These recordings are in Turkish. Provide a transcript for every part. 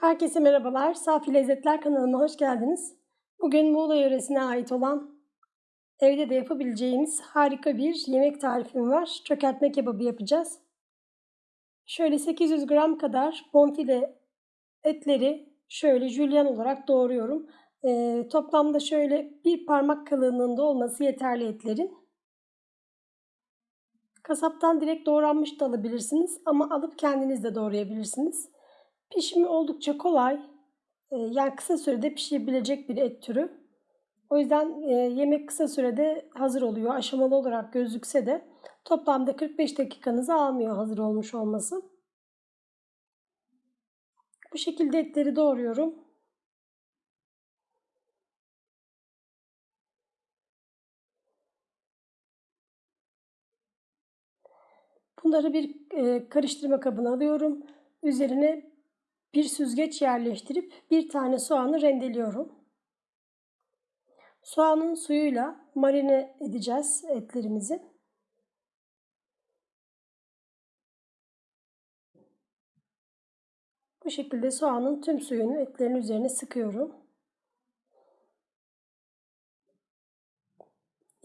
Herkese merhabalar. Safi Lezzetler kanalıma hoş geldiniz. Bugün Muğla yöresine ait olan evde de yapabileceğimiz harika bir yemek tarifim var. Çökertme kebabı yapacağız. Şöyle 800 gram kadar bonfile etleri şöyle jülyen olarak doğruyorum. Ee, toplamda şöyle bir parmak kalınlığında olması yeterli etlerin. Kasaptan direkt doğranmış da alabilirsiniz ama alıp kendiniz de doğrayabilirsiniz. Pişimi oldukça kolay. Ee, yani kısa sürede pişebilecek bir et türü. O yüzden e, yemek kısa sürede hazır oluyor. Aşamalı olarak gözükse de toplamda 45 dakikanızı almıyor hazır olmuş olması. Bu şekilde etleri doğruyorum. Bunları bir e, karıştırma kabına alıyorum. Üzerine bir süzgeç yerleştirip bir tane soğanı rendeliyorum. Soğanın suyuyla marine edeceğiz etlerimizi. Bu şekilde soğanın tüm suyunu etlerin üzerine sıkıyorum.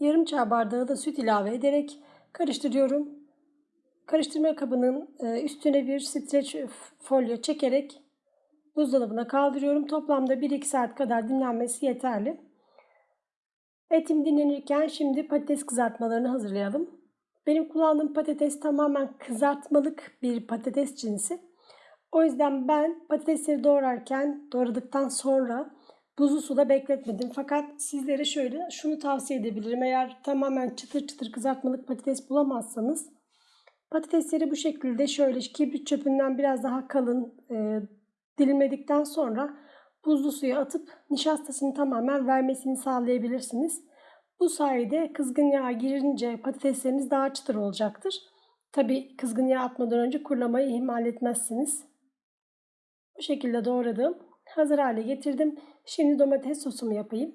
Yarım çay bardağı da süt ilave ederek karıştırıyorum. Karıştırma kabının e, üstüne bir streç folyo çekerek buzdolabına kaldırıyorum. Toplamda 1-2 saat kadar dinlenmesi yeterli. Etim dinlenirken şimdi patates kızartmalarını hazırlayalım. Benim kullandığım patates tamamen kızartmalık bir patates cinsi. O yüzden ben patatesleri doğrarken, doğradıktan sonra buzlu suda bekletmedim. Fakat sizlere şöyle şunu tavsiye edebilirim. Eğer tamamen çıtır çıtır kızartmalık patates bulamazsanız patatesleri bu şekilde şöyle kibrit çöpünden biraz daha kalın e, dilimledikten sonra buzlu suya atıp nişastasını tamamen vermesini sağlayabilirsiniz. Bu sayede kızgın yağ girince patatesleriniz daha çıtır olacaktır. Tabi kızgın yağ atmadan önce kurulamayı ihmal etmezsiniz. Bu şekilde doğradım. Hazır hale getirdim. Şimdi domates sosumu yapayım.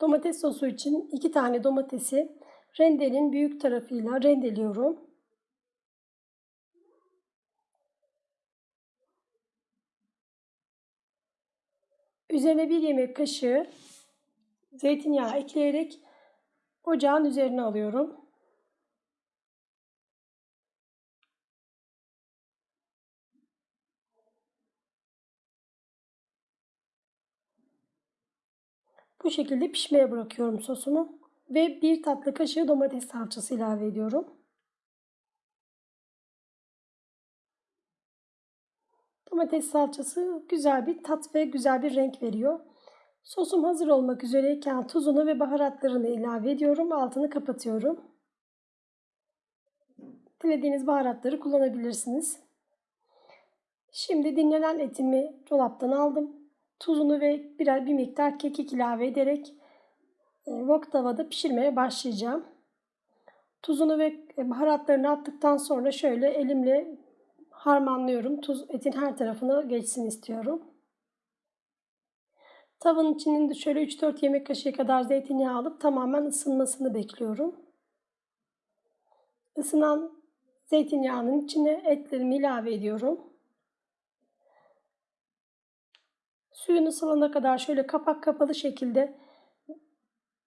Domates sosu için 2 tane domatesi rendenin büyük tarafıyla rendeliyorum. Üzerine bir yemek kaşığı zeytinyağı ekleyerek ocağın üzerine alıyorum. Bu şekilde pişmeye bırakıyorum sosumu ve bir tatlı kaşığı domates salçası ilave ediyorum. Domates salçası güzel bir tat ve güzel bir renk veriyor. Sosum hazır olmak üzereyken tuzunu ve baharatlarını ilave ediyorum. Altını kapatıyorum. Dilediğiniz baharatları kullanabilirsiniz. Şimdi dinlenen etimi dolaptan aldım. Tuzunu ve birer bir miktar kekik ilave ederek wok tavada pişirmeye başlayacağım. Tuzunu ve baharatlarını attıktan sonra şöyle elimle harmanlıyorum. Tuz etin her tarafına geçsin istiyorum. Tavanın içinde şöyle 3-4 yemek kaşığı kadar zeytinyağı alıp tamamen ısınmasını bekliyorum. Isınan zeytinyağının içine etlerimi ilave ediyorum. Suyunu salana kadar şöyle kapak kapalı şekilde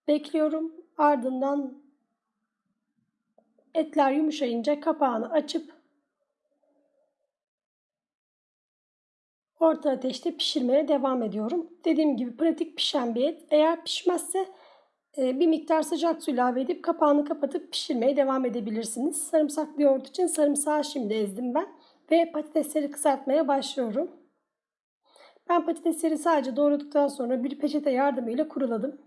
bekliyorum. Ardından etler yumuşayınca kapağını açıp orta ateşte pişirmeye devam ediyorum. Dediğim gibi pratik pişen bir et. Eğer pişmezse e, bir miktar sıcak su ilave edip kapağını kapatıp pişirmeye devam edebilirsiniz. Sarımsaklı yoğurt için sarımsağı şimdi ezdim ben ve patatesleri kızartmaya başlıyorum. Ben patatesleri sadece doğradıktan sonra bir peçete yardımıyla kuruladım.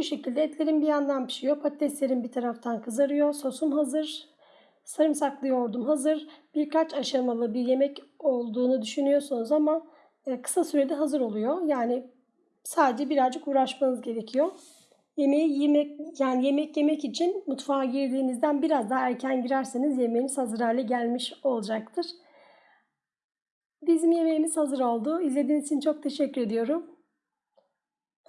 Bu şekilde etlerim bir yandan pişiyor. Patateslerim bir taraftan kızarıyor. Sosum hazır. Sarımsaklı yoğurdum hazır. Birkaç aşamalı bir yemek olduğunu düşünüyorsunuz ama e, kısa sürede hazır oluyor. Yani sadece birazcık uğraşmanız gerekiyor. Yemeği yemek yani yemek yemek için mutfağa girdiğinizden biraz daha erken girerseniz yemeğiniz hazır hale gelmiş olacaktır. Bizim yemeğimiz hazır oldu. İzlediğiniz için çok teşekkür ediyorum.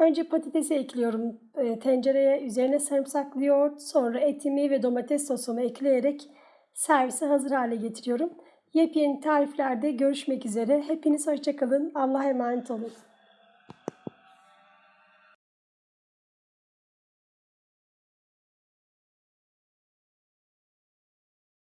Önce patatesi ekliyorum e, tencereye. Üzerine sarımsaklı yoğurt, sonra etimi ve domates sosumu ekleyerek servise hazır hale getiriyorum. Yepyeni tariflerde görüşmek üzere. Hepiniz hoşçakalın. Allah'a emanet olun.